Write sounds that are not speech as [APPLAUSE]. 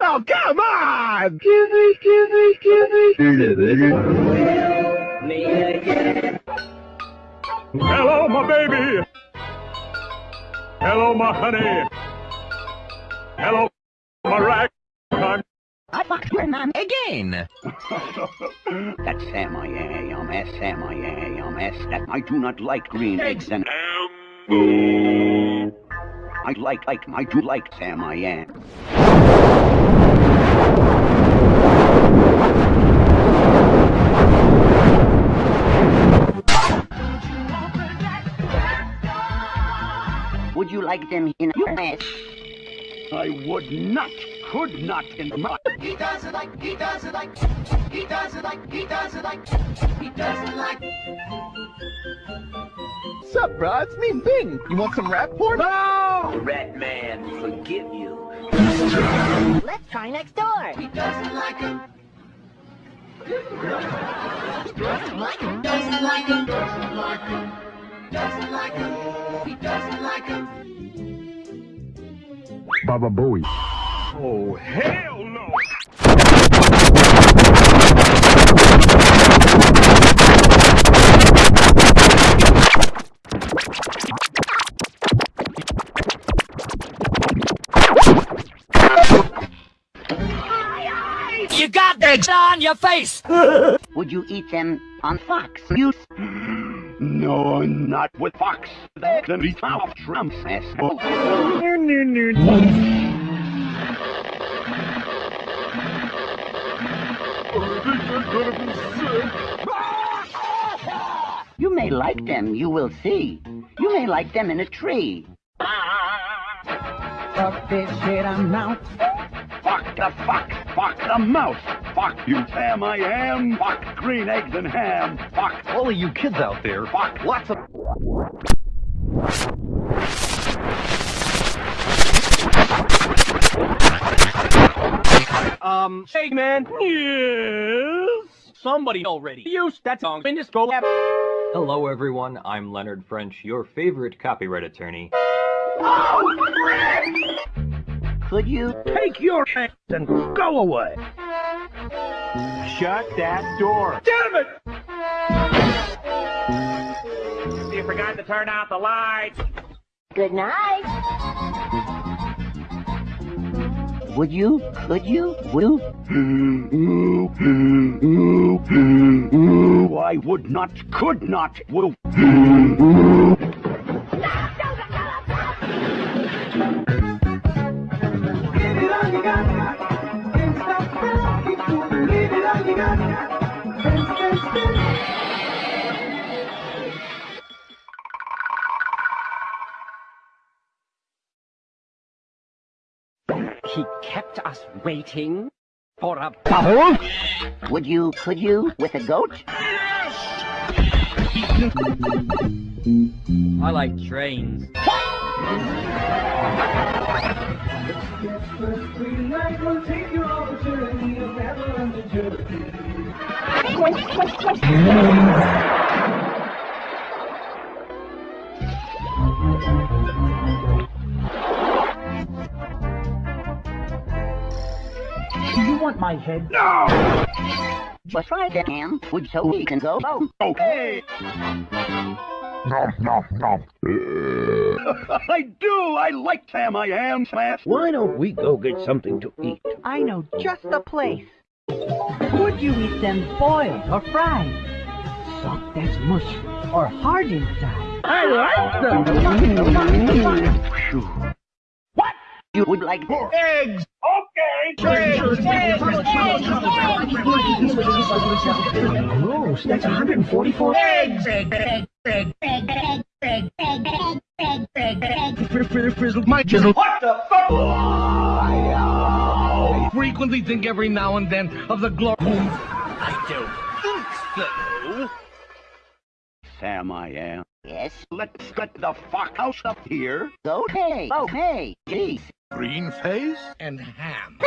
Oh, come on! Give me, give me, give me. Hello, my baby. Hello, my honey. Hello, my rag. [LAUGHS] I fucked your man again. That's Sam I am, S Sam I am, S that I do not like green eggs and I like like I do like Sam I am. Would you like them in your mess? I would not, could not in my He doesn't like, he doesn't like, he doesn't like, he doesn't like, he doesn't like. Sup, bro? It's me, Bing. You want some rap porn? No! Rat Man forgive you. Let's try next door. He doesn't like him. Doesn't like him. Doesn't like him. Doesn't like him. Doesn't like him. He doesn't like him. Baba Booey. Oh, hell no! You got eggs on your face. [LAUGHS] Would you eat them on fox? You [GASPS] No, not with Fox. Then we off Trump's ass. You may like them, you will see. You may like them in a tree. Fuck this shit, I'm out. Fuck the fuck, fuck the mouse, fuck you Sam I am, fuck green eggs and ham, fuck All of you kids out there, fuck lots of Um, hey man. Yes. Somebody already used that song in this go app. Hello everyone, I'm Leonard French, your favorite copyright attorney. Could you? take your hands and go away. Shut that door. Damn it! You forgot to turn out the lights. Good night. Would you? Could you? Will? I would not, could not, will. He kept us waiting for a bubble? Would you? Could you? With a goat? I like trains. Just try that, Ham. Would so we can go? Oh, Okay. [LAUGHS] I do. I like Sam I am, Smash. Why don't we go get something to eat? I know just the place. Would you eat them boiled or fried? Soft as mush or hard inside? I like them. What? you would like more? Eggs. Gross, that's 144 eggs. My chisel. What the fuck? I frequently think every now and then of the glory. Sam I am. Yes. Let's get the fuck out of here. Okay. Oh, okay. Jeez. Green face and ham.